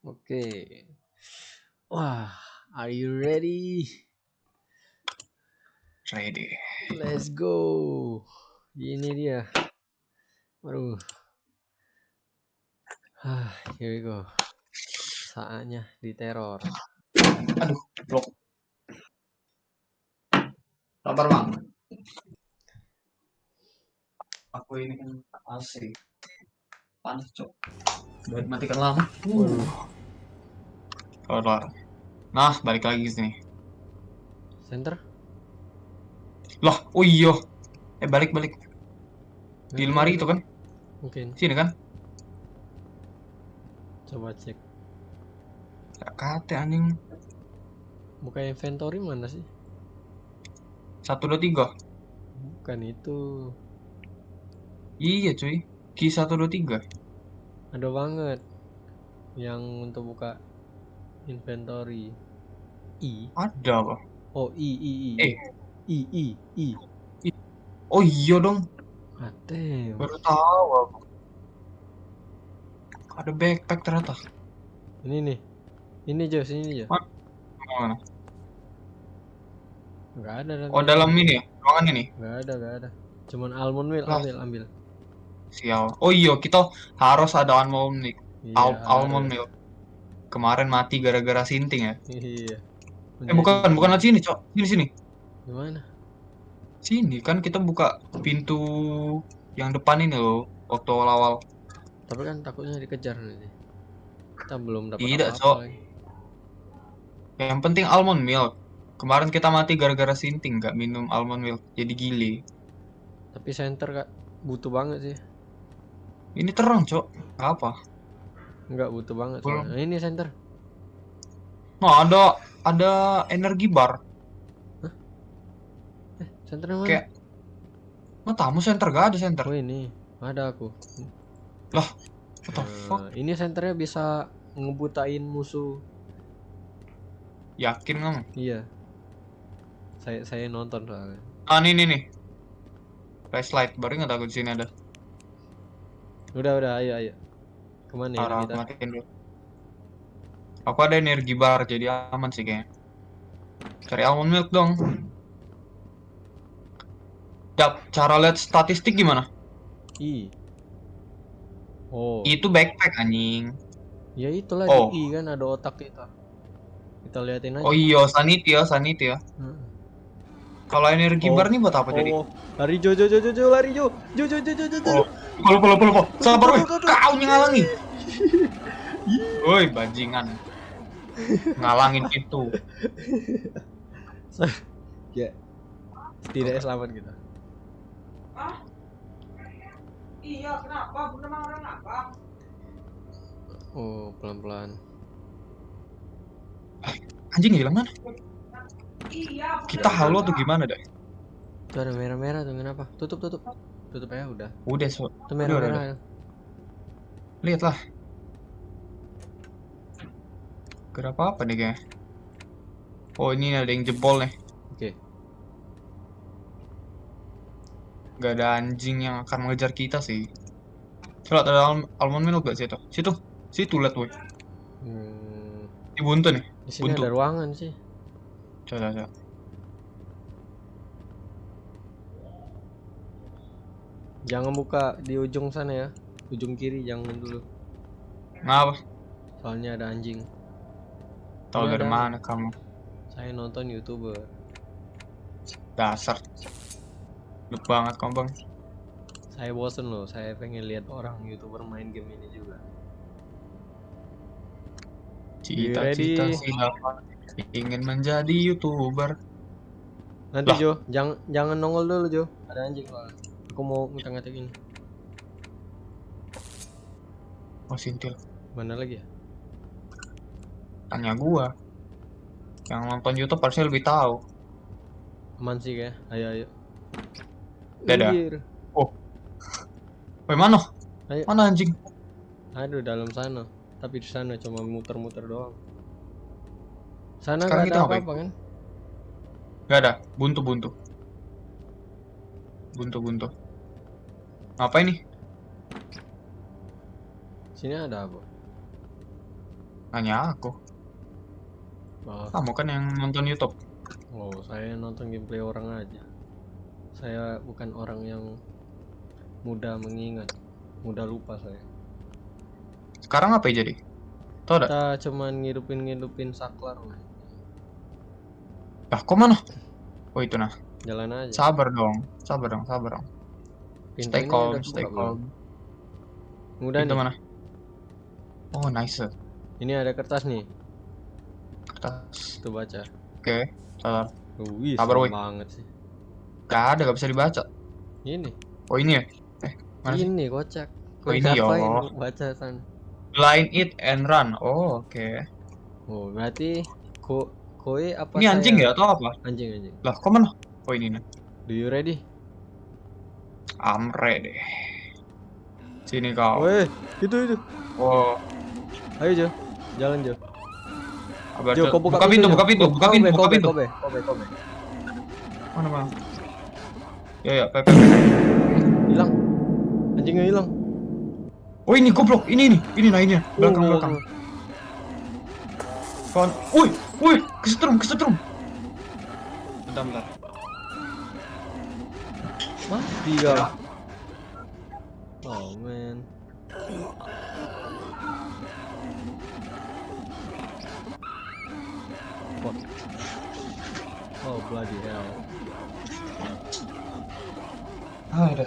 Oke. Wah, are you ready? Ready. Let's go. Ini dia. Waduh. Ah, here we go. Saatnya diteror. Aduh, blok. Sabar, Bang. Aku ini kan AC. Panas, Cok. Matikan lama. Keluar. Nah, balik lagi ke sini. Center? Loh, oh iya. Eh, balik, balik. Di lemari itu kan? Mungkin. Sini kan? Coba cek. Gak kate anjing. Buka inventory mana sih? Satu, dua, tiga. Bukan itu. Iya, cuy. Ki satu, dua, tiga. Ada banget. Yang untuk buka inventory. I. Ada apa? Oh, I, I, I. Eh. I, I, I. Oh iya dong. Atem. Baru tahu aku. Ada backpack ternyata. Ini nih. Ini Jo, sini Jo. Mana? Enggak ada. Oh, dalam ini ya? Ruangan ini? Enggak ada, enggak ada. Cuman almond Lah. ambil, ambil. Sial. Oh iya, kita harus ada almond milk. Iya, Al- almond harus. milk. Kemarin mati gara-gara sinting ya. Iya. Eh bukan, bukan sini, Cok. Sini sini. Gimana? Sini kan kita buka pintu yang depan ini loh waktu awal-awal. Tapi kan takutnya dikejar nanti. Kita belum dapat Tidak, apa-apa Cok. lagi. Yang penting almond milk. Kemarin kita mati gara-gara sinting, nggak minum almond milk. Jadi gile. Tapi center kak butuh banget sih. Ini terang, Cok. Apa. Enggak butuh banget. Belum. Nah, ini center. Nah, ada ada energi bar. Eh, center mana? Kayak Nah, tamu center gak ada center. Oh ini, ada aku. What the fuck? Nah, ini senternya bisa ngebutain musuh. Yakin kamu? Iya. Saya saya nonton soalnya. Ah, ini nih nih. Flashlight, baru nggak takut di sini ada. Udah udah ayo ayo. Ke mana ya kita? matiin dulu. Aku ada energi bar, jadi aman sih kayaknya. Cari almond milk dong. Dap, cara lihat statistik gimana? I. Oh. Itu backpack anjing. Ya itulah Oh. di I kan ada otak kita. Kita liatin aja. Oh iya, sanity ya, sanity ya. Heeh. Kalau energi Oh. bar nih buat apa jadi? Oh, lari Jo Jo Jo Jo Jo lari Jo. Jo Jo Jo Jo Jo. Jo. Oh, polo polo polo polo. Sabar weh, kau ngalangin. Woi, bajingan. Ngalangin pintu. Ya. Setidaknya selamat kita. Iya, kenapa? Bunda marah kenapa? Oh, pelan-pelan. Anjing hilang mana? Iya. Kita halo atau gimana dah? Tuh ada merah-merah tuh kenapa? Tutup tutup. Tutup ya udah. Udah, so. Tuh merah-merah. Lihatlah. Kenapa apa nih kayaknya? Oh ini ada yang jebol nih. Oke. Gak ada anjing yang akan mengejar kita sih. Coba ada al almond milk gak situ? Situ, situ lihat woi. Hmm, Di buntu nih. di sini Buntu. ada ruangan sih. Coba coba. Jangan buka di ujung sana ya. Ujung kiri jangan dulu. Ngapa? Soalnya ada anjing. Tahu dari mana kamu? Saya nonton YouTuber. Dasar. Lup banget kamu bang. Saya bosen loh. Saya pengen lihat orang YouTuber main game ini juga. Cita-cita siapa ingin menjadi youtuber? Nanti Lah. Jo, jangan jangan nongol dulu Jo. Ada anjing soalnya. Aku mau ngecek-ngecek ini. Oh sintil. Mana lagi ya? Tanya gua. Yang nonton YouTube harusnya lebih tahu. Aman sih kayak. Ayo ayo. Dadah. Anjir. Woi mana? Ayo. Mana anjing? Aduh dalam sana. Tapi di sana cuma muter-muter doang. Sana Sekarang kita ada apa-apa kan? Gak ada. Buntu buntu. Buntu buntu. Ngapain nih? Sini ada apa? Nanya aku. Oh, Kamu kan yang nonton YouTube. oh, saya nonton gameplay orang aja. Saya bukan orang yang mudah mengingat, mudah lupa saya. Sekarang apa ya jadi? Tau? Kita cuman ngidupin-ngidupin saklar, weh. Lah, kok mana? Oh itu nah. Jalan aja. Sabar dong. Sabar dong, sabar dong. Stay ini calm, stay calm. Udah Pintu nih. mana? Oh, nice. Ini ada kertas nih. Kertas. Tuh baca. Oke, sabar. Wih, Sabar, banget sih. Gak ada, gak bisa dibaca. Ini. Oh ini ya? Eh, mana sih? Ini kocak. Oh, Kau ini, ya ngapain Allah. baca sana? Line it and run. Oh, oke. Oh, berarti ko koe apa Ini anjing saya? ya atau apa? Anjing anjing. Lah, kok mana? Oh ini nih. Do you ready? Amre deh. Sini kau. Weh, itu itu. Oh, Ayo Jo. Jalan Jo. apa Jo, kau buka, buka pintu, Jo. buka pintu, buka pintu, buka pintu. Kobe, kobe, kobe. Mana mana? Ya ya, Pepe. Hilang. Anjingnya hilang. Oh ini goblok, ini nih, ini nah ini. Belakang Oh, belakang. Kawan, woi, woi, kesetrum, kesetrum. Bentar, bentar. Mati kau. Oh man. Fuck. Oh bloody hell. Ada.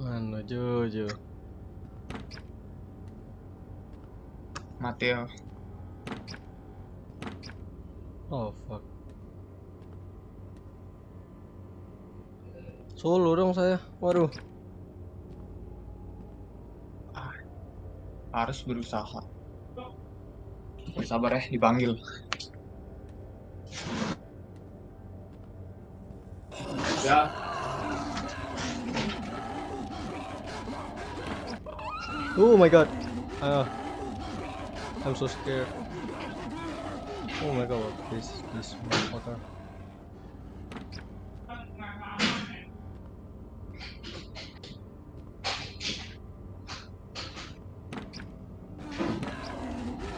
Mana Jojo? Mati ya. Oh fuck. Solo dong saya. Waduh. Harus berusaha. Ya, sabar ya, dipanggil. Ya. Oh my god. Ah. I'm so scared. Oh my god, this this motherfucker.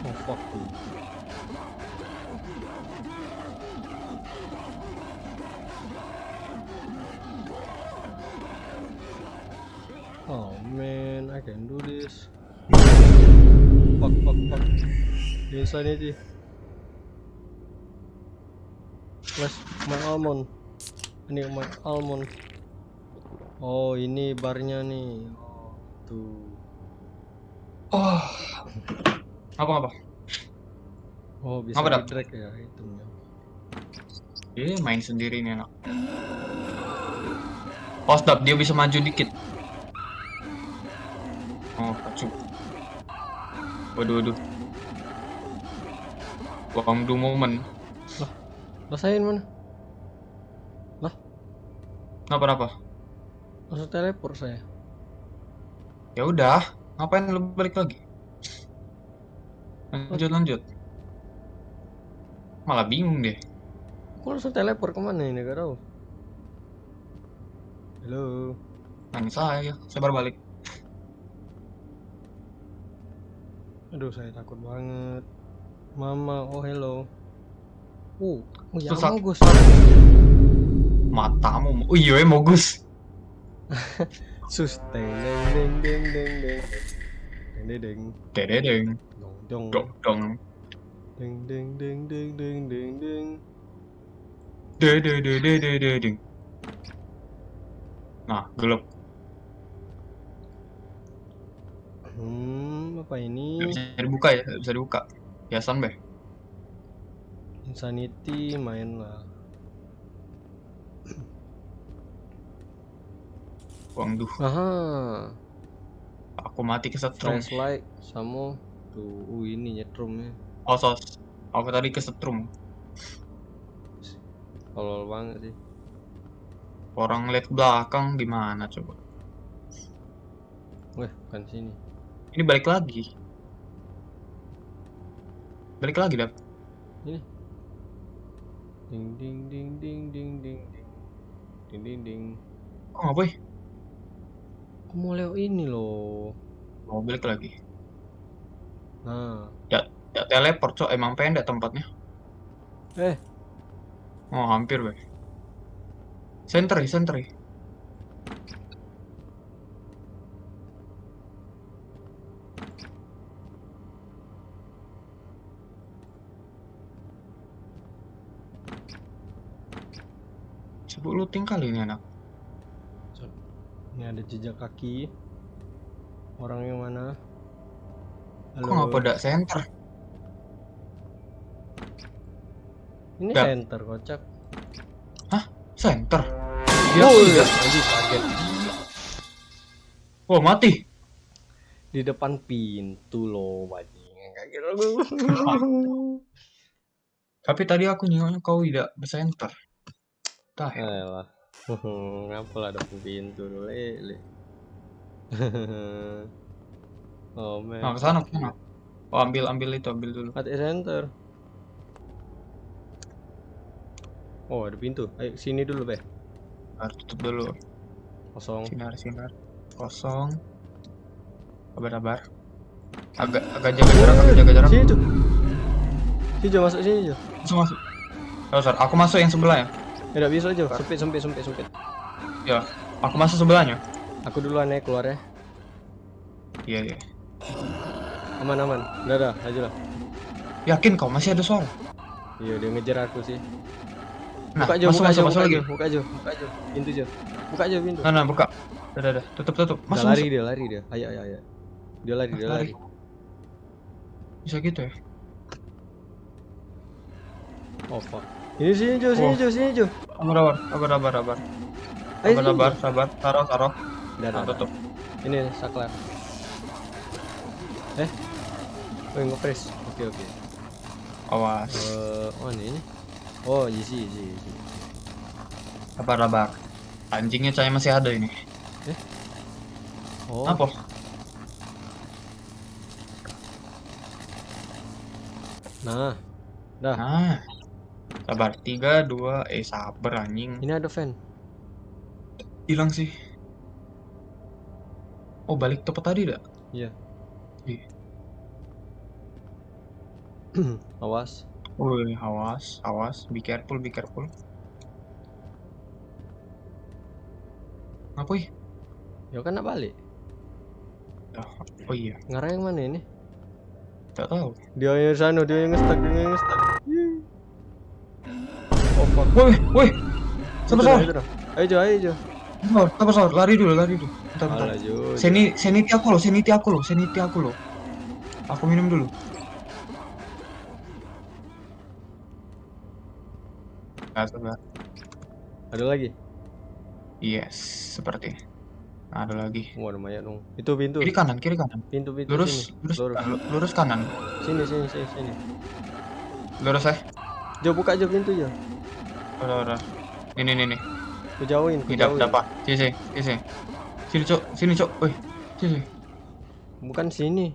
Oh fuck. Oh man, I can do this. Fuck, fuck, fuck. Insanity. Almond. Oh, ini barnya nih. Oh, tuh. Oh. Apa apa? Oh, bisa Apa, drag ya itemnya. Dia main sendiri nih anak. Oh, stop, dia bisa maju dikit. Oh, kacau. Waduh, waduh. Wang du moment. Rasain mana? Kenapa kenapa? Langsung teleport saya. Ya udah, ngapain lu balik lagi? Lanjut lanjut. Malah bingung deh. Kok langsung teleport ke mana ini? Gak tahu. Halo. Nanya saya, saya baru balik. Aduh, saya takut banget. Mama, oh hello. Uh, oh ya Susah. Gus. Matamu, oh iya Mogus. Sus, deng deng deng deng deng deng. Deng deng deng. Dededeng, Dong dong. dong dong, Deng deng deng deng deng deng deng. dedededededeng. Nah, gelap. Hmm, apa Gak ini? bisa dibuka ya, gak bisa dibuka. Biasan beh. Insanity main lah. Wang duh, Aha, aku mati kesetrum. flashlight sama tuh, uh ini nyetrumnya. Oh sos, aku tadi kesetrum. Tolol banget sih. Orang lihat ke belakang gimana coba? Weh, bukan sini. Ini balik lagi. Balik lagi dap. Ding ding ding ding ding ding ding. Ding ding ding. Kok nggak boy? Aku mau lewat ini loh. Mau balik lagi. Nah, Ya teleport, cok. Emang pendek tempatnya. eh, Oh, hampir, weh. Sentry, sentry. Sibuk looting kali ini anak. Ini ada jejak kaki. Orang yang mana? Kok nggak pada center? Ini Dah. center kocak. Center. Dia Oh, anjing kaget. Wah, mati. Di depan pintu loh, bajing. Kaget. Tapi tadi aku nengoknya kau tidak bercenter. Tah, ya. Ngapa lah depan pintu dulu, lele. oh man. Nah, ke sana, ke sana. Oh, ambil ambil itu, ambil dulu. Mati center. Oh, ada pintu. Ayo sini dulu, Be. Harus tutup dulu. Kosong. Sinar, sinar. Kosong. Sabar, sabar. Agak agak jaga jarak, agak jaga jarak. Sini, Jo. Sini, masuk sini, Jo. Masuk, masuk. Oh, sorry. Aku masuk yang sebelah ya. Enggak bisa, Jo. Sempit, sempit, sempit, sempit. Ya, aku masuk sebelahnya. Aku duluan ya keluar ya. Iya, iya. Aman, aman. Udah, dah, aja lah. Yakin kau masih ada suara? Iya, dia ngejar aku sih. Nah, Buka, Jo, masuk, buka, masuk, Jo, masuk buka, lagi. Jo, buka, Jo, buka, Jo. Pintu, Jo. Buka, Jo, pintu. Nah, nah, buka. Udah, udah, tutup, tutup. Udah Masuk, lari masuk. dia, lari dia. Ayo, ayo, ayo. Dia lari, dia Lari. lari. Bisa gitu ya? Oh, fuck. Ini sini, Jo, sini. Jo, sini, Jo. Sabar, sabar, sabar, sabar, sabar. Ayo, Sabar, sabar. Taruh, taruh. Udah, Nah, dah. tutup. Ini saklar. Eh. Oh, ngepres. Oke, oke. Awas. Eh, oh ini. Oh, easy, easy, easy. Sabar, sabar. Anjingnya saya masih ada ini. Oh, Apa? nah. Dah. Nah. Sabar. Tiga, dua, eh sabar anjing. Ini ada fan. Hilang sih. Oh, balik tempat tadi dah. Awas. Woi, awas, awas. Be careful, be careful. Ngapain? Ya kan nak balik. Oh iya, Ngarah yang mana ini? tak tahu. Dia yang sana, dia yang ngestak, dia yang ngestak. Woi, woi. Itu dah. Ayo Jo, ayo Jo. Sabar, sabar, sabar. Lari dulu, lari dulu. Bentar, bentar. Seni, seniti aku loh, seniti aku loh, seniti aku loh. Aku minum dulu. Nah. Ada lagi? Yes, seperti. Nah, ada lagi. Wah, ada mayat dong. Itu pintu. Kiri kanan, kiri kanan. Pintu pintu Lurus, sini. lurus, Lurus. ah, lu- lurus kanan. Sini sini sini sini. Lurus eh. Jo buka Jo pintu Jo. Udah, udah. Ini, ini, ini. Ku jauhin, ku Tidak, jauhin. dapat. Sini, sini, sini, Cok. Sini, Cok. Woi. Sini. Bukan sini.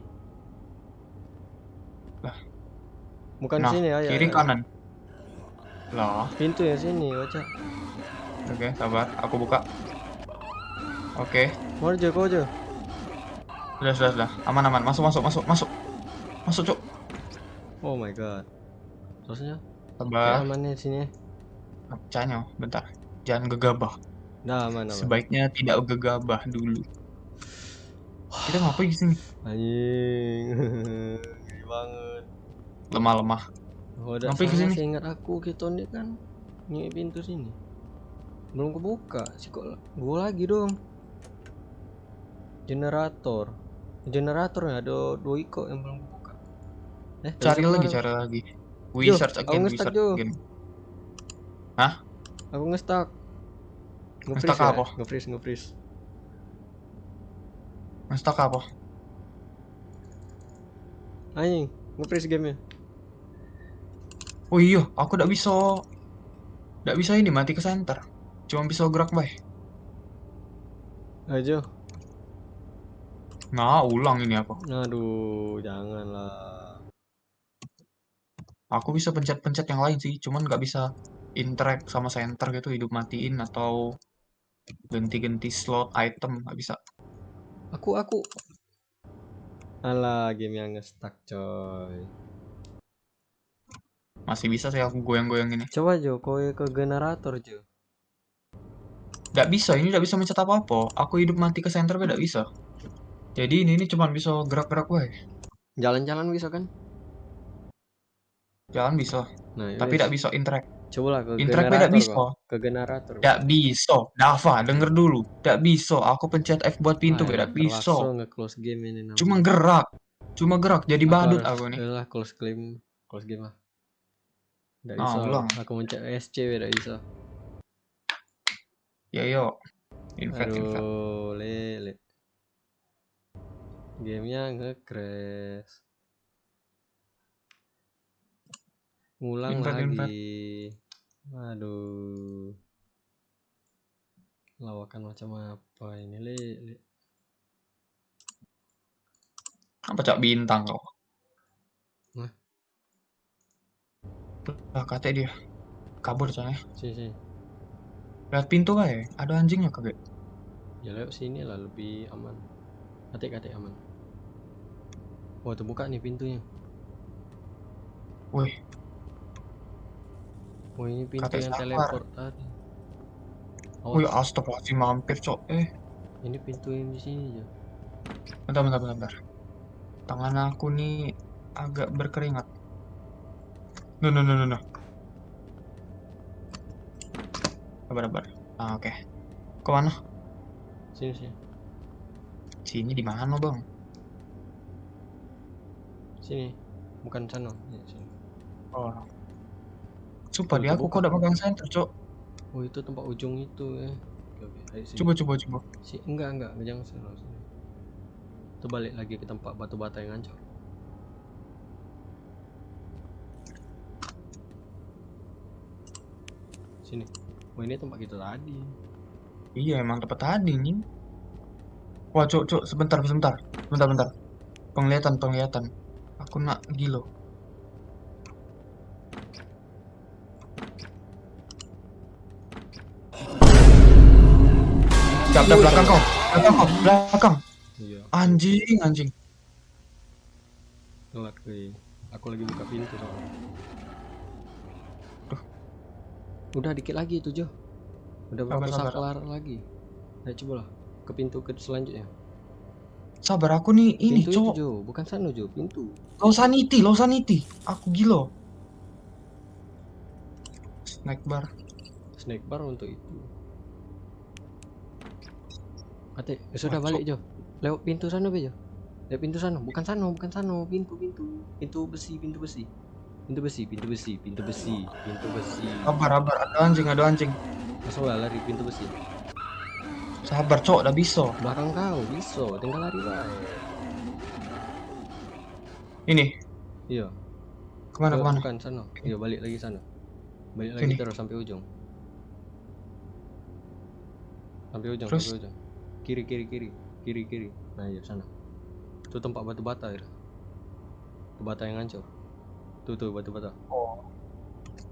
Lah. Bukan Nah, sini ayo. kiri ayo. kanan. Lah, Pintu yang sini, baca. oke, sabar. Aku buka. Oke. Mau Jo, kau. Sudah, sudah, sudah. Aman, aman. Masuk, masuk, masuk, masuk. Masuk, Cok. Oh my god. Terusnya? Sabar. aman nih sini. Canyo, bentar. Jangan gegabah. Nah, aman aman. Sebaiknya tidak gegabah dulu. Kita ngapain di sini? Anjing. Banget. Lemah-lemah. Oh, Ngapain ke sini? sih ingat aku kita ini kan nyuik pintu sini. Belum kebuka. Sih kok gua lagi dong. Generator. Generatornya ada dua iko yang belum kebuka. Eh, Cari lagi, mana? cari lagi. We search again, we search Jo. Again. Aku ngestak. Nge-stuck ya? apa? Nge-freeze, nge-freeze. Ngestak apa? Anjing, nge-freeze gamenya. Oh iya, aku tidak bisa. Tidak bisa ini mati ke center. Cuma bisa gerak bay. Ayo. Nah, ulang ini aku. Aduh, janganlah. Aku bisa pencet-pencet yang lain sih, cuman nggak bisa interact sama center gitu, hidup matiin atau ganti-ganti slot item nggak bisa. Aku aku Alah, game yang nge-stuck coy. Masih bisa sih aku goyang-goyang ini. Coba Jo, kowe ke generator Jo. Nggak bisa, ini nggak bisa mencet apa-apa. Aku hidup mati ke center nggak bisa. Jadi ini ini cuma bisa gerak-gerak wae. Jalan-jalan bisa kan? Jalan bisa, Nah, tapi wes. nggak bisa interact. Coba lah ke Interact generator nggak bisa. Ke generator. Nggak bisa. Dava, denger dulu. Nggak bisa. Aku pencet F buat pintu, Ah, nggak elah, bisa. nge-close game ini namanya. Cuma gerak. Cuma gerak. Jadi Aku badut harus- aku nih. Yalah, close game, close game lah. Nggak Ah, bisa. ulang. Aku mencet SC nggak bisa. Ya yo. Invite. Aduh, lele. Gamenya nge-crash. Ngulang lagi. Aduh. Lawakan macam apa ini, lele. Apa cak bintang kau? Hah? Lah kata dia. Kabur coy. Sini, sini. Lihat pintu kayak ada anjingnya kagak? Ya lewat sini lah lebih aman. Katik-katik aman. Oh, terbuka nih pintunya. Wih, Oh, ini pintu yang sabar. teleport tadi. wih Awas, astagfirullahaladzim mampir cok. Eh, ini pintu yang di sini aja. bentar, bentar, bentar, bentar. Tangan aku nih agak berkeringat. No, no, no, no, no. Sabar, sabar. Ah, oke. Ke mana? Sini, sini. Sini di mana bang? Sini. Bukan sana. Ya, sini. Oh. Sumpah Tuh, dia aku kok udah pegang center cok. Oh, itu tempat ujung itu ya. Oke, oke. Ayo sini. Coba, coba, coba. Si, enggak, enggak, jangan sana. Itu balik lagi ke tempat batu bata yang hancur. Sini. Oh, ini tempat kita tadi. Iya emang tempat tadi nih. Wah cok, cok, sebentar, sebentar, sebentar, bentar. Penglihatan, penglihatan. Aku nak gilo. Siap, siap, belakang kau, belakang kau, belakang. Iya. Anjing, anjing. Ngelak cuy. Aku lagi buka pintu soalnya. Udah dikit lagi itu Jo. Udah Sabar, berapa sabar. saklar lagi? Ayo coba lah ke pintu ke selanjutnya. Sabar aku nih ini pintu cok. itu Jo, bukan sana Jo, pintu. Low sanity, low sanity. Aku gilo. Snack bar. Snack bar untuk itu. Kate, eh, sudah balik Jo. Lewat pintu sana be Jo. Lewat pintu sana, bukan sana, bukan sana, pintu pintu. Pintu besi, pintu besi. Pintu besi, pintu besi, pintu besi, pintu besi. Sabar, sabar. Ada anjing, ada anjing. Masuk lah lari pintu besi. Sabar cok, udah bisa. Belakang kau, bisa, tinggal lari baik. Ini, Iya. ke mana, Ke- ke mana? Bukan sana. Iya, balik lagi sana. Balik lagi terus sampai ujung. Sampai ujung, Terus? sampai ujung. Kiri, kiri, kiri. Kiri, kiri. Nah, iya sana. Itu tempat batu bata ya. Batu bata yang hancur. Tuh, tuh batu bata. Oh.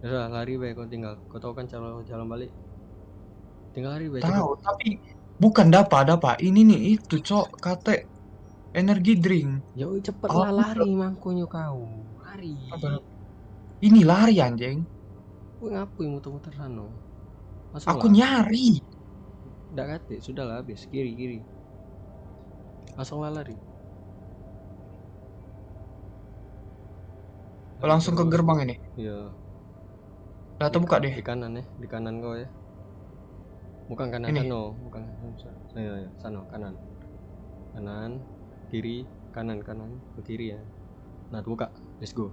Ya udah, lari baik kau tinggal. Kau tahu kan cara jalan balik? Tinggal lari baik Tahu, tapi bukan dapat, dapat. Ini nih itu, Cok, kate energi drink. Ya cepet Oh, lah lari mangkonya kau. Lari. Apa? Ini lari anjing. Kau ngapain muter-muter sana? Masuk Aku lah. nyari. Nggak kate, sudah lah habis. Kiri, kiri. Langsung lah lari. Langsung ke gerbang ini. Iya. Nah, tuh buka deh. Di kanan ya, di kanan kau ya. Bukan kanan Ini. sana, bukan sana. Iya, iya, sana kanan. Kanan, kiri, kanan, kanan, ke kiri ya. Nah, buka. Let's go.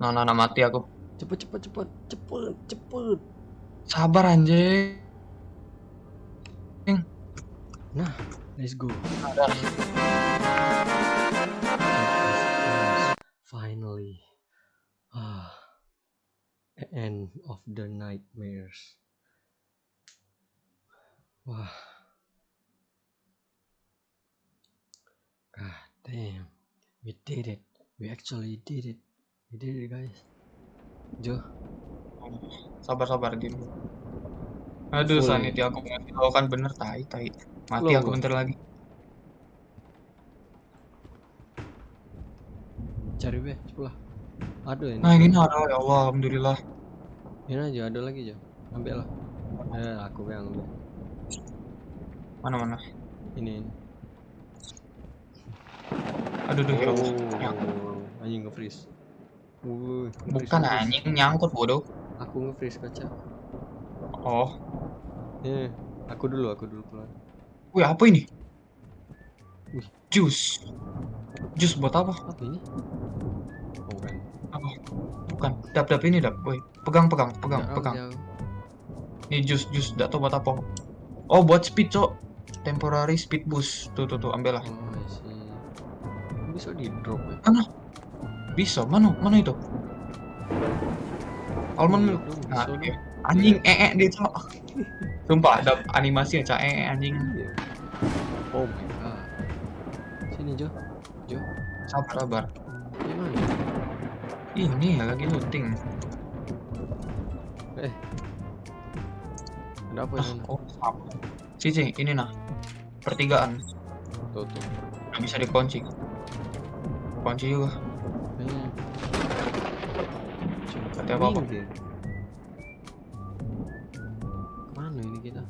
Nah, nah, nah, mati aku. Cepet, cepet, cepet, cepet, cepet. Sabar anjing. Let's go. Finally. Ah. End of the nightmares. Wah. God damn. We did it. We actually did it. We did it guys. Jo, Sabar, sabar, Din. Aduh, Full. sanity aku ngasih tahu kan bener tai, tai. Mati Belum aku bentar lagi. cari be sebelah ada ini Nah, ini ada ya Allah, alhamdulillah. ini aja ada lagi aja ambil lah eh aku yang ambil Mana mana? ini, ini. Aduh, aduh, Allah. oh Nyangkut. anjing nge-freeze Wuh, Bukan anjing nyangkut bodoh. Aku nge-freeze kaca Oh, eh aku dulu aku dulu keluar wih apa ini? Wih. Jus. Jus buat apa? apa ini oh kan Apa? Bukan. Dap dap ini dap. Woi, pegang pegang pegang Jauh, pegang. jauh. Ini jus jus. Gak tau buat apa. Oh, buat speed cok. Temporary speed boost. Tuh tuh tuh, ambil lah. oh bisa di drop ya Bisa. Mana mana itu? Almond Iya milk. dong, Nah, dong. Anjing ee -e dia cok. Sumpah ada animasi ya cak ee anjing. Iya. oh my god sini Jo Jo Sabar sabar. gimana Ini ya lagi looting. eh ada apa Ah, sana oh, apa? Cici, ini nah. Pertigaan. tuh tuh Nggak bisa dikunci. Kunci juga. eh Kata apa-apa. Ke mana ini kita?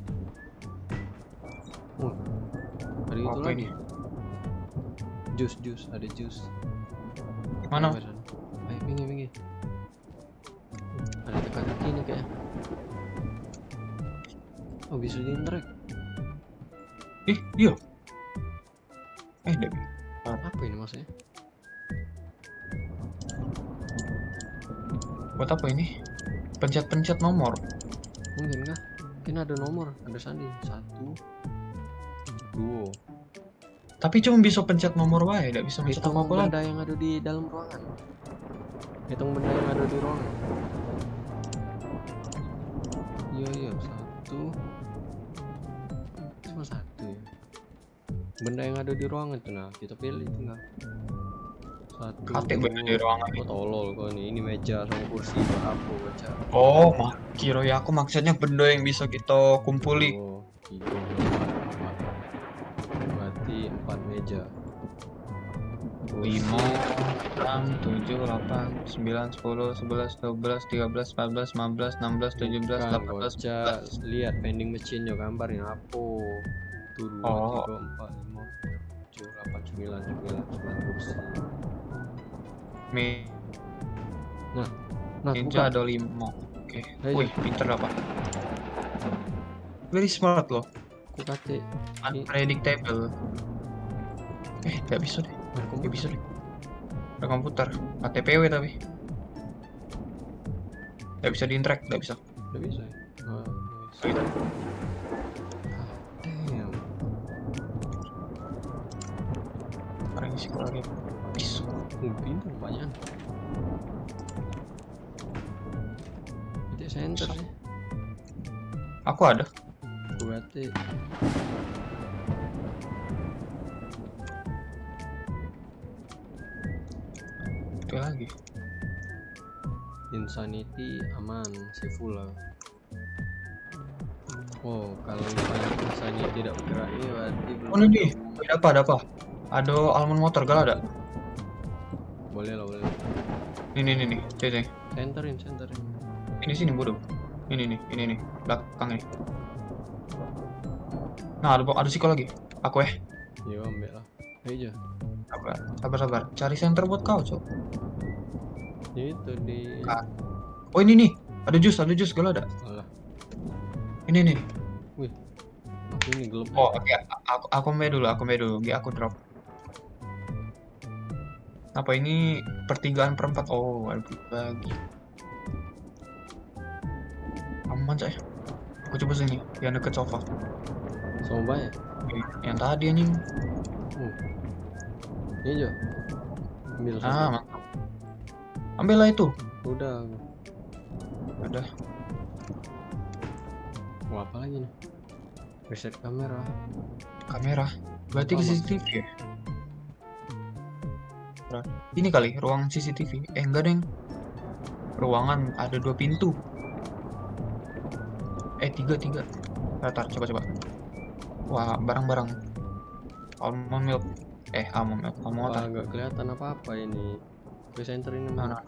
Oh, ada itu Apa lagi. ini? Jus, jus, ada jus. Mana? Ayo, minggir, minggir. Ada teka-teki nih kayaknya. Oh, bisa di. Ih, iya. Buat apa ini? Pencet-pencet nomor. Mungkin kah? Mungkin ada nomor, ada sandi. Satu, dua. Tapi cuma bisa pencet nomor wae, tidak bisa pencet apa-apa lagi. benda yang ada di dalam ruangan. Hitung benda yang ada di ruangan. Iya iya satu. Cuma satu ya. Benda yang ada di ruangan tuh nah kita pilih tinggal. Satu. Kate benda di ruangan. Kok tolol kau nih ini meja sama kursi buat apa baca. Oh, mak kira ya aku maksudnya benda yang bisa kita kumpuli. Oh, tiga, empat, empat. Berarti empat meja. Kursi. 5 6 7 8 9 10 11 12 13 14 15 16 17 Bukan, 18 Gocak. 19 lihat vending machine nya gambarnya apa tuh dua Oh. tiga empat lima tujuh delapan sembilan sembilan sembilan kursi Me nah Ninja buka ada 5. Oke. Ayo. Wih, pinter apa? Very smart loh. aku kate Unpredictable. Eh, nggak bisa deh. aku Nggak bisa deh. Ada komputer. KTPW tapi. Nggak bisa di interact, nggak bisa. udah bisa ya Ah, nice. Gitu. damn Sekarang isi lagi. Uh, pintar banyak itu center sih Aku ada. kate Itu lagi. insanity aman save full lah oh kalau misalnya insanity tidak bergerak ini berarti belum Oh, ini. Ada apa? Ada apa? Ada almond motor, gal ada? Boleh lah boleh Ini, ini, nih. Cek, cek. centerin centerin Ini sini bodoh. Ini nih, ini nih. Belakang nih. Nah, ada ada siko lagi. Aku eh. ya ambil lah aja Sabar, sabar, sabar. Cari center buat kau, cok. itu di Ah. Oh, ini nih. Ada jus, ada jus, gal ada. alah Ini nih. aku ini gelap Oh, oke. Aku aku main dulu, aku main dulu. Oke, aku drop. Apa ini pertigaan perempat? Oh, ada lagi. Aman, cak. Aku coba sini, yang deket sofa. banyak Oke, Yang tadi anjing. ini aja ambil Ah, mantap. Ambillah itu. udah. Ada. mau apa lagi nih reset kamera kamera berarti ke CCTV ya Ra- ini kali ruang CCTV eh enggak deng. Ruangan ada dua pintu. Eh tiga tiga. Ntar, coba coba. Wah barang-barang. Almond milk. Eh almond milk. Almond Wah, nggak kelihatan apa apa ini. Ke center ini Nah, mana? nah.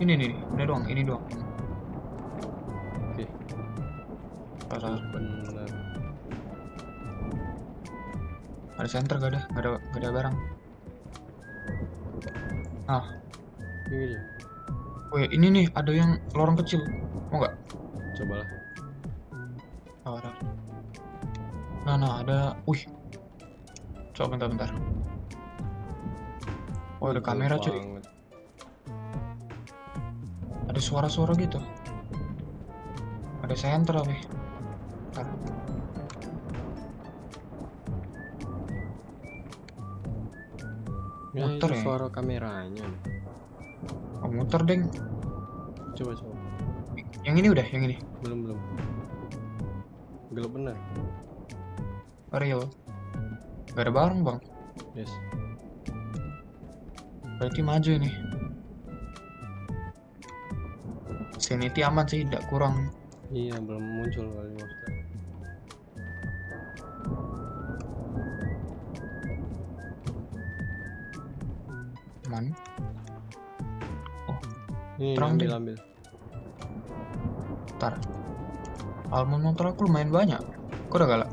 Ini nih, ini. Doang, ini doang. Oke. Bener. Ada center gak ada, gak ada, gak ada barang. Ini dia. Weh, ini nih ada yang lorong kecil. Mau nggak? Cobalah. Oh, ada. Nah, nah, ada. Wih. Coba bentar, bentar. Oh, ada kamera cuy. banget. Ada suara-suara gitu. Ada apa? Bentar. Ya, itu ya? suara kameranya. Oh, muter deng. Coba coba. Yang ini udah, yang ini. Belum belum. Gelap bener. Real. Gak ada barang, Bang. Yes. Berarti maju ini. Sanity aman sih, tidak kurang. Iya belum muncul kali maksudnya. Aman. Ini Terang ambil deh. ambil. Ntar. Almond motor aku lumayan banyak. Kok udah galak?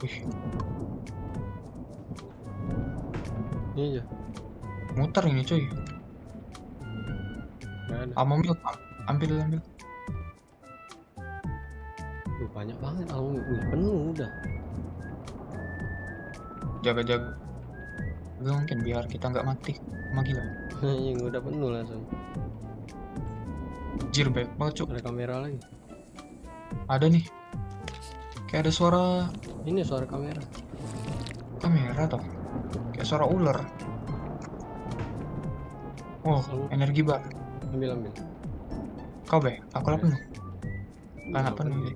Wih, Ini aja. muter ini cuy. Almond milk. Ambil, ambil. Wih, banyak banget album. Wih, penuh udah. Jaga-jaga. Gak mungkin biar kita nggak mati. Sama gila. Yang udah penuh langsung. Jir baik banget cuy. Ada kamera lagi. Ada nih. Kayak ada suara Ini suara kamera. kamera toh. Kayak suara ular. Oh, Selalu. energi bar. Ambil ambil. Kau be, aku lah penuh. Kan apa nih?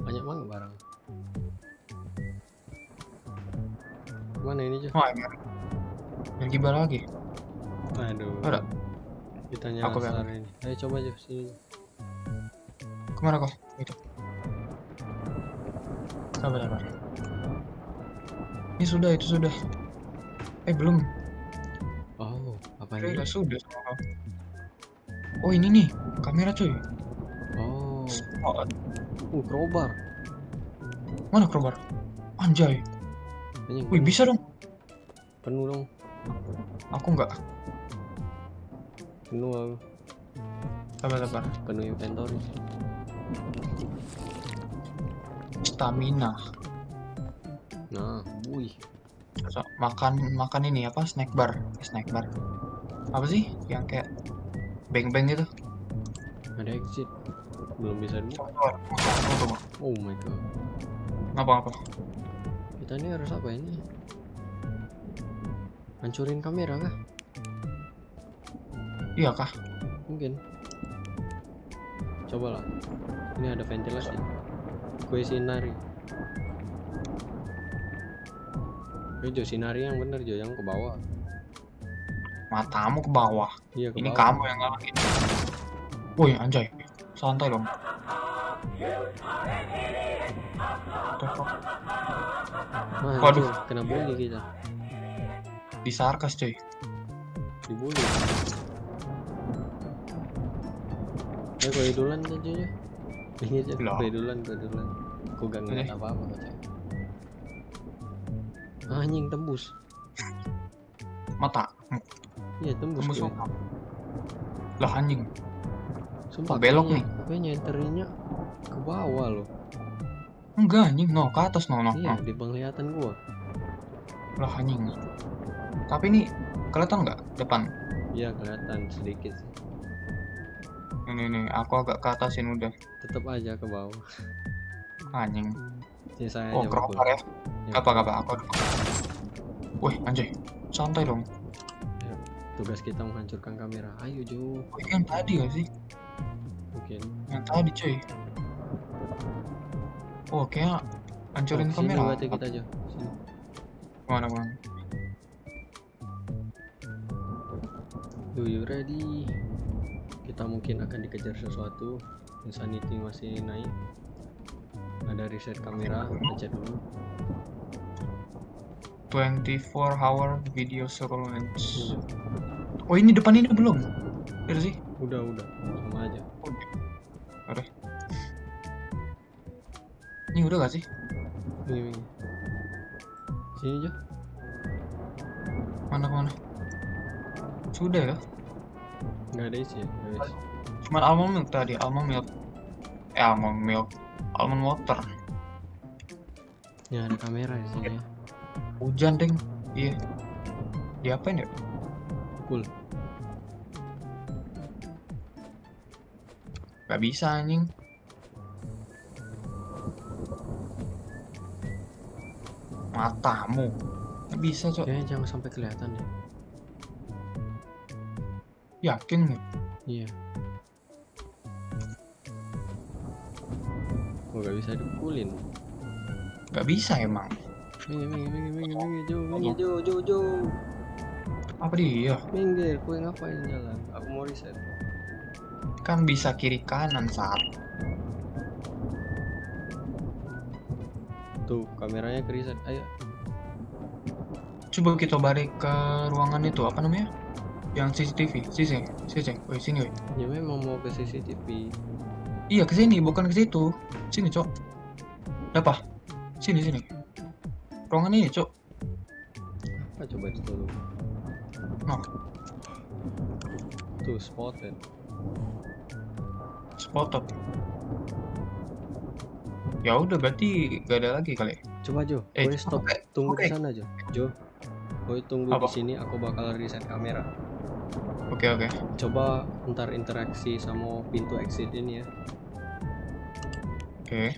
Banyak banget barang. Mana ini Jo? Oh, energi. Energi bar lagi. Aduh. Ada. Kita Aku ini. Ayo coba Jo sini. Ke mana kau? Sabar, sabar. Ini sudah, itu sudah. Eh, belum. Oh, apa ini? sudah kau. Oh, ini nih. Kamera cuy. Oh, Oh, uh, crowbar. mana crowbar? Anjay. Wih, bisa dong. penuh dong. Aku nggak. Penuh aku. Sabar, sabar. Penuh inventory. Stamina. Nah, wih. So, makan makan ini apa? Snack bar. Snack bar. Apa sih? Yang kayak beng-beng gitu. Ada exit. Belum bisa tunggu. Oh my god. Ngapa-ngapa? Kita ini harus apa ini? Hancurin kamera kah? Iya kah? Mungkin. Coba lah. Ini ada ventilasi. Kue sinari. Ini Jo sinari yang bener Jo yang ke bawah. Matamu ke bawah. Iya ke Ini bawah. kamu yang ngalahin. Woi, anjay. Santai dong. Wah, Waduh. kena bully kita. Disarkas cuy. Dibully. Eh, kue duluan aja ya. Ya, Lah. kue duluan, kue duluan. Aku gak ngeliat Eh. apa-apa. Ah, Anjing tembus. Mata. Iya tembus. Tembus mata. Lah anjing. Sumpah Oh, belok kayaknya- Kayaknya enterinnya ke bawah loh. Enggak anjing. No, ke atas no, no. Iya, no. di penglihatan gua. Lah anjing. Tapi ini kelihatan nggak depan? Iya kelihatan sedikit sih. Ini nih, aku agak ke atasin udah. Tetap aja ke bawah. Anjing. Sisanya Oh, crowbar ya. Ya, Apa apa aku. Wih, anjay. Santai dong. Tugas kita menghancurkan kamera. Ayo Jo. Oh, ini yang tadi gak sih? Mungkin. Yang tadi cuy. Oh, kayak Hancurin Oh, sini kamera. berarti kita aja. Sini. Ke mana ke mana? Do you ready? Kita mungkin akan dikejar sesuatu. Insanity masih naik. Ada reset kamera, baca dulu. 24 hour video surveillance. Oh ini depan ini belum? Udah sih? Udah, udah. Sama aja. Udah. Ini udah gak sih? Ini, ini. Sini aja. Mana mana? Sudah ya? Nggak ada isi ya? Nggak ada isi. Cuman almond milk tadi, almond milk. Eh almond milk, almond water. Ya ada kamera di sini ya. Hujan deng. Iya. Diapain ya? Cool. Gak bisa anjing. Matamu. Gak bisa cok. Kayaknya jangan sampai kelihatan ya. Yakin nih? Iya. Oh nggak bisa dipukulin. Gak bisa emang. Minggir, minggir, minggir, minggir, minggir, Jo, minggir, Jo, Jo, Jo. Apa dia? Minggir, kue ngapain jalan? Aku mau reset. Kan bisa kiri kanan saat. Tuh, kameranya ke reset. Ayo. Coba kita balik ke ruangan itu apa namanya? Yang CCTV. Sisi, sisi. Woi sini woi. Ya memang mau ke CCTV. Iya ke sini, bukan ke situ. Sini cok. Apa? Sini sini. Ruangan ini cok. Apa coba itu dulu? Nah. Tuh, spotted. Spotted. Ya udah berarti gak ada lagi kali. Coba Jo, Eh, kue stop. oke, Tunggu oke. di sana Jo. Jo, kue tunggu Apa? di sini. Aku bakal reset kamera. Oke oke. Coba ntar interaksi sama pintu exit ini ya. Oke.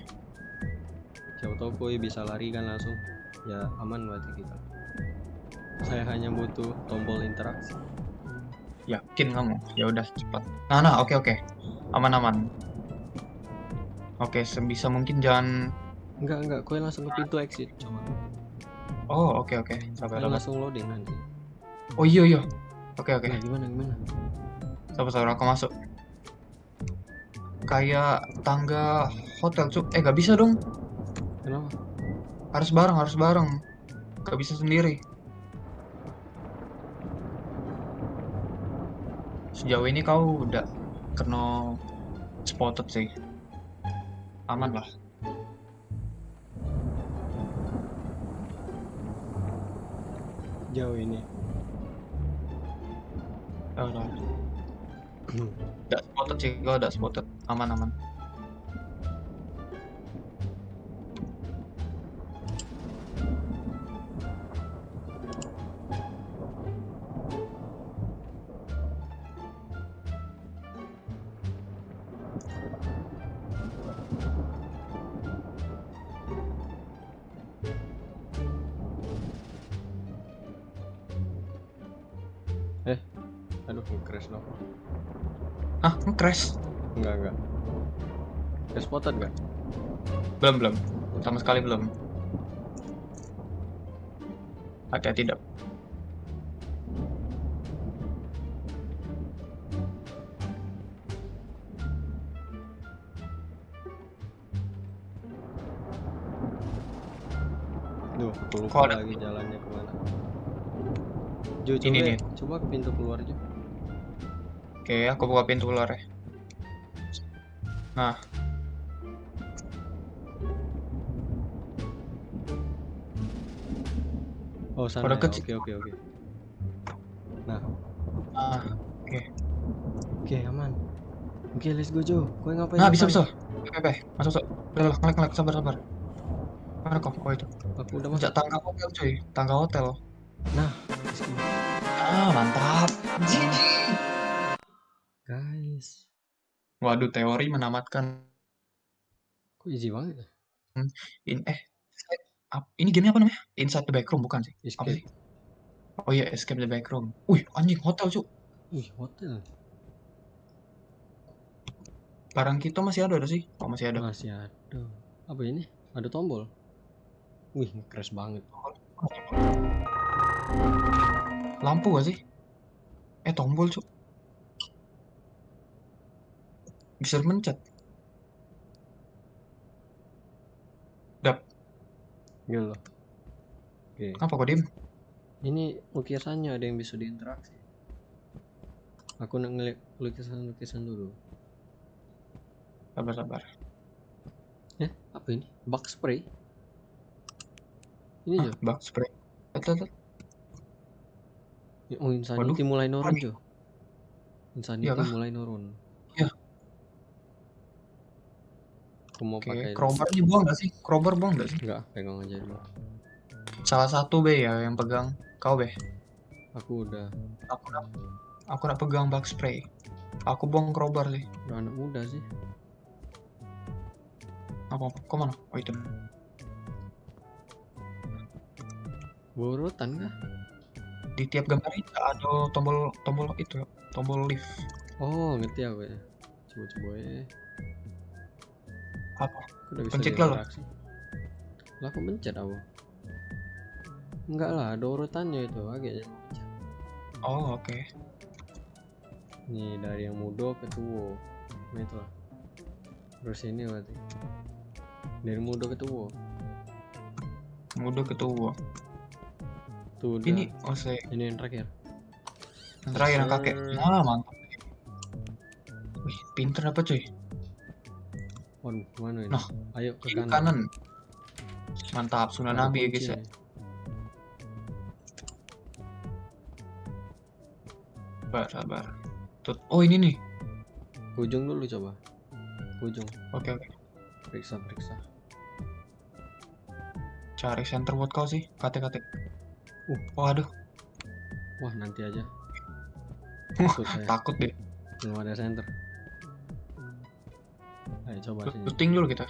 Siapa tahu bisa lari kan langsung. Ya aman berarti kita. Saya hanya butuh tombol interaksi. Yakin kamu? Ya udah cepat. Nah nah oke oke. Aman aman. Oke sebisa mungkin jangan. Enggak enggak, kue langsung ke pintu exit. Coba. Oh oke oke. Sabar Kue sabar. langsung loading nanti. Oh iya iya. Oke oke. Nah, gimana gimana? Sabar sabar aku masuk. Kayak tangga hotel cuk. Eh gak bisa dong. Kenapa? Harus bareng harus bareng. Gak bisa sendiri. Sejauh ini kau udah kena spotted sih. Aman lah. Jauh ini. Udah. Udah spotted sih, kau udah spotted. Aman aman. Belum belum. Sama sekali belum. Hati-hati dap. Duh, aku lupa Kok ada- lagi jalannya ke mana. Jo, coba, Ini nih. coba ke pintu keluar Jo. Oke, aku buka pintu keluar ya. Nah, Oh, sana Pada ya. kecil. Oke, oke, oke. Nah, ah, oke, aman. Oke, let's go Jo. Kau ngapain? nah bisa bisa. Oke, oke, masuk masuk. Udah ngelek ngelek, sabar sabar. Mana kok? Oh itu. Aku udah masuk. Sejak tangga hotel cuy, tangga hotel. Nah. Ah, mantap. guys. Waduh, teori menamatkan Kok easy banget ya? in eh ap- ini gamenya apa namanya? Inside the Backroom bukan sih? Apa Escape. sih? Oh iya, Escape the Backroom. Wih, anjing hotel cuy. Wih, hotel. Barang kita masih ada ada sih? Oh, masih ada. Masih ada. Apa ini? Ada tombol. Wih, crash banget. Lampu gak sih? Eh tombol cuk. Bisa mencet. Gitu loh. Oke. Apa kok diem? Ini lukisannya ada yang bisa diinteraksi. Aku nak ngeliat lukisan-lukisan dulu. Sabar sabar. Eh, apa ini? Bug spray? Ini Ah, Jo. bug spray. Lihat, lihat, lihat. Oh, insanity mulai nurun. Jo. Insanity Iya mulai nurun. Iya. Aku mau Oke, pakai crowbar ini buang gak sih? Crowbar buang gak sih? enggak, pegang aja dulu. Salah satu be ya yang pegang. Kau be. Aku udah Aku nak, aku nak pegang bug spray. Aku buang crowbar sih. udah anak muda sih. Apa? Kau mana? Oh itu. Burutan kah? Di tiap gambar itu ada tombol tombol itu, tombol lift. Oh, ngerti aku ya. Coba-coba ya. Apa? Pencet lah lo. Lah aku pencet aku. Enggak lah, ada urutannya itu. Agak. Oh oke. Nih dari yang muda ke tua. Nah itu lah. Terus ini berarti. Dari muda ke tua. Muda ke tua. Tuh. Ini oh Ini yang terakhir. yang terakhir yang kakek. Nah mantap. Wih pinter apa cuy? Waduh, mana ini? Nah, Ayo ke kanan. kanan. Mantap, sunnah Ada nabi ya guys ya. Sabar, sabar. Tut. Oh ini nih. Ujung dulu coba. Ujung. Oke oke. Periksa, periksa. Cari center buat kau sih. Kate kate. Uh. Oh aduh, Wah, nanti aja. Takut takut deh. Belum ada center. Ayo coba sini. Looting dulu kita.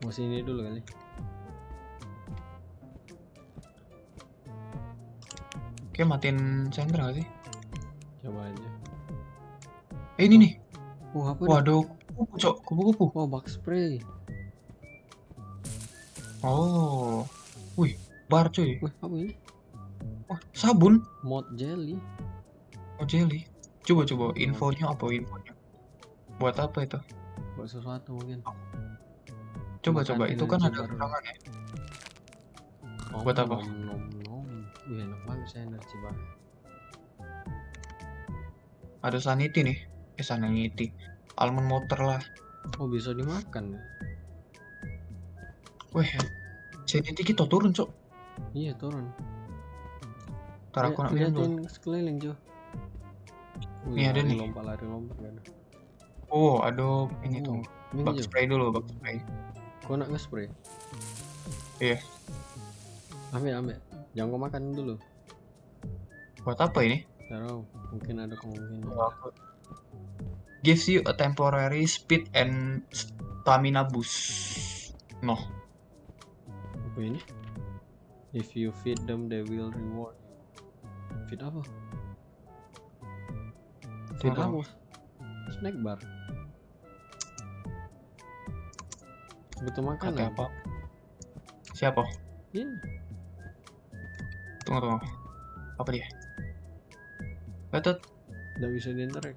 Mau sini dulu kali. Oke, matiin center gak sih? Coba aja. Eh ini nih. Oh, apa? Waduh, kupu cok, kupu-kupu. Wah, bug spray. Oh. Wih, bar cuy. Wih, apa ini? Wah, sabun. Mod jelly. Oh, jelly. Coba coba infonya apa infonya? Buat apa itu? Buat sesuatu mungkin. Coba coba itu kan ada baru. keterangan ya. Om, Buat apa? Wih, enak banget saya energi banget. Ada sanity nih. Eh sanity. Almond motor lah. Oh, bisa dimakan. ya? Wih, sanity kita turun cok. Iya, turun. Ntar aku nak minum dulu. Sekeliling, Jo. Nih, ada nih. Lompat, lari, lompat. Ada. Oh, ada ini tuh. Ini, Bug spray dulu, bug spray. Kau nak nge-spray? Iya. Ambil, ambil. Jangan kau makan dulu. Buat apa ini? Tahu, mungkin ada kemungkinan. Oh, Gives you a temporary speed and stamina boost. No. Apa ini? If you feed them, they will reward you. Feed apa? Feed apa? Snack bar. Butuh Kata makanan. apa? Siapa? Ini. Tunggu tunggu. Apa dia? Betul. Tidak bisa diinterek.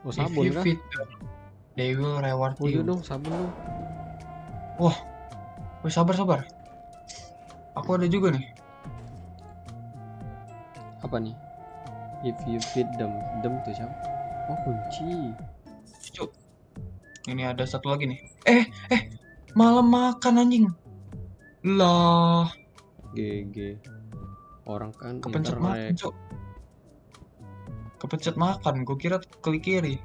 Oh If sabun you feed them, they will reward Oh iya you. dong sabun dong. Wih, sabar sabar. Aku ada juga nih. Apa nih? If you feed them, them tuh siapa? Oh kunci. Cuk. Ini ada satu lagi nih. Eh, eh, malam makan anjing. Lah, GG. Orang kan kepencet makan. Cuk. Kepencet makan, gue kira klik kiri.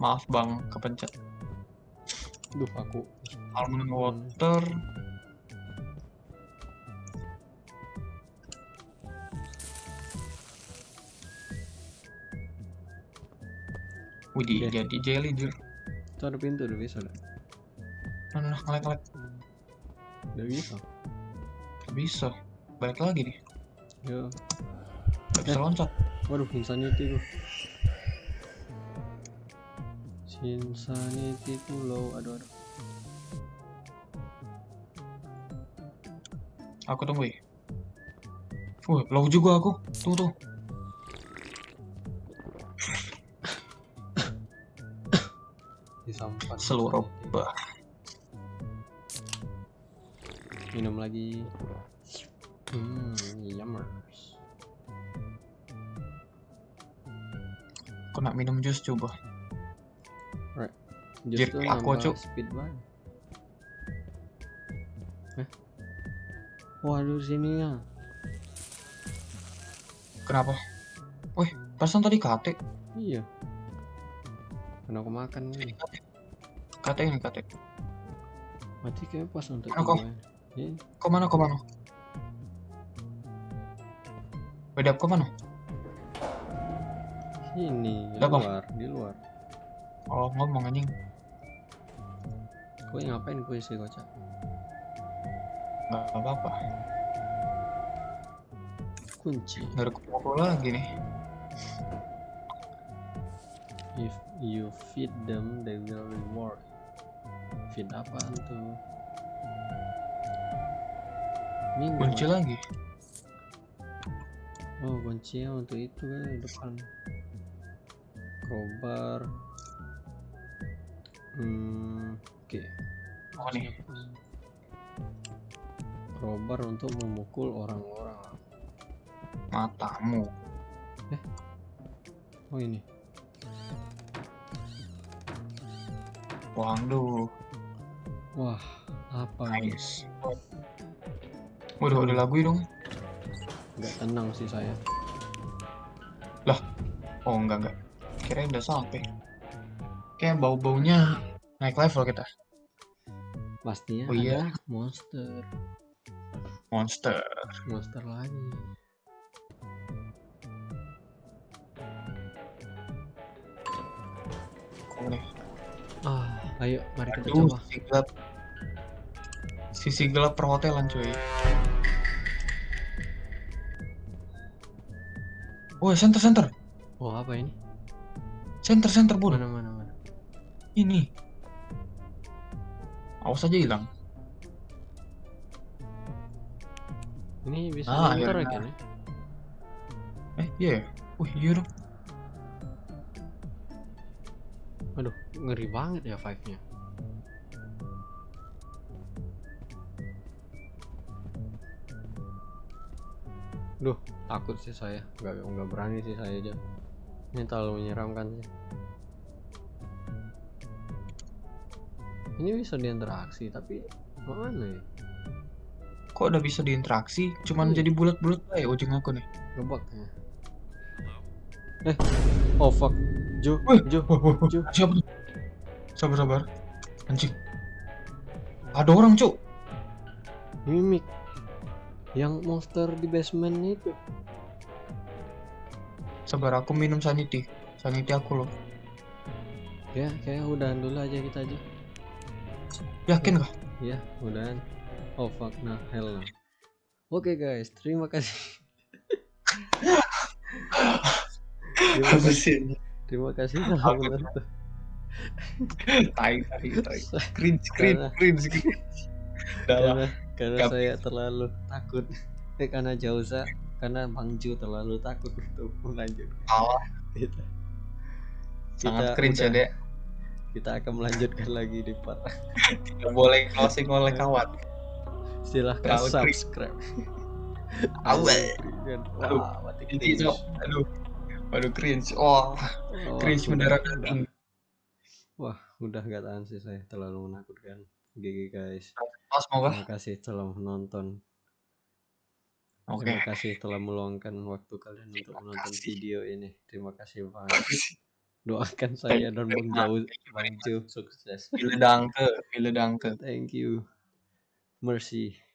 Maaf bang, kepencet. Duh aku. Almond water. Widih, jadi jelly jur. Itu ada pintu udah bisa dah. Mana kelek-kelek. Udah bisa. Gak bisa. Balik lagi nih. Yo. Gak bisa eh. loncat. Waduh, insanity tuh. Insanity pulau, aduh aduh. Aku tunggu ya. Wih, uh, low juga aku. Tunggu tuh. Seluruh bah. Minum lagi. Hmm, yummers. Aku nak minum jus coba. Jus tuh aku, Cuk. speed banget. Hah? Waduh sini ya. Kenapa? Wih, perasaan tadi kate. Iya. Karena aku makan nih. Kate ini kate. Mati kayak pas untuk Mana kau? gua. Iya. Kau mana kau mana? Beda kau mana? Sini, di Ada apa? luar, di luar. Oh, ngomong anjing. Kue ngapain kue sih kocak? Gak apa-apa. Kunci. Dari kumpul lagi nih. If you feed them, they will reward. Feed apa tuh? Minum. Kunci lagi. Oh, kuncinya untuk itu kan di depan. Crowbar. Hmm, oke. Oh nih. Crowbar untuk memukul orang-orang. Matamu. Oh ini. Waduh. Wah, apa ini? Nice. Waduh, ada lagu dong. Nggak tenang sih saya. Oh, enggak, enggak. Kirain udah sampai. Kayak bau-baunya naik level kita. Pastinya Oh iya. monster. Monster. Monster lagi. Kok nih? Ah, ayo mari kita Aduh, coba. sisi gelap. Sisi gelap perhotelan cuy. Woi, center center. Oh, apa ini? Center center, Bun. Mana mana mana. Ini. Awas aja hilang. Ini bisa Ah, ya? Eh, iya ya? Wih, iya dong. Aduh, ngeri banget ya five-nya. Duh, takut sih saya. Nggak, nggak berani sih saya aja. Ini terlalu menyeramkan sih. Ini bisa diinteraksi, tapi mana ya? Kok udah bisa diinteraksi? Cuman Iya. jadi bulat-bulat aja ujung aku nih. Ngebug ya. Eh, oh fuck. Wah, wah. Jo. Siapa tuh? Sabar, sabar. Anjing. Ada orang, Cuk. Mimik. Yang monster di basement itu. Sabar, aku minum sanity. Sanity aku loh. Ya, kayak udahan dulu aja kita aja. Yakin kah? Ya, udahan. Oh fuck, nah hell. Oke guys, terima kasih. Terima kasih, sih? terima kasih telah menonton. Tai, tai, tai. Cringe, cringe, cringe. karena karena saya terlalu takut. Eh, karena Jauza, karena Bang Ju terlalu takut untuk melanjut. Salah. Kita, Sangat kita cringe ya, udah- Dek. Kita akan melanjutkan lagi di part. Tidak boleh closing oleh kawan. Silahkan Terlalu subscribe. Aduh, Ini, cringe. Cok. Aduh. Aduh, cringe. Oh, Oh, cringe mendarah daging. Wah, udah gak tahan sih saya terlalu menakutkan. GG guys. Oh, semoga. Terima kasih telah menonton. Oke. Terima kasih telah meluangkan waktu kalian untuk menonton kasih. video ini. Terima kasih banget. Doakan saya dan Bang Jauh, Bang sukses. Ville danke, ville danke. Thank you. Mercy.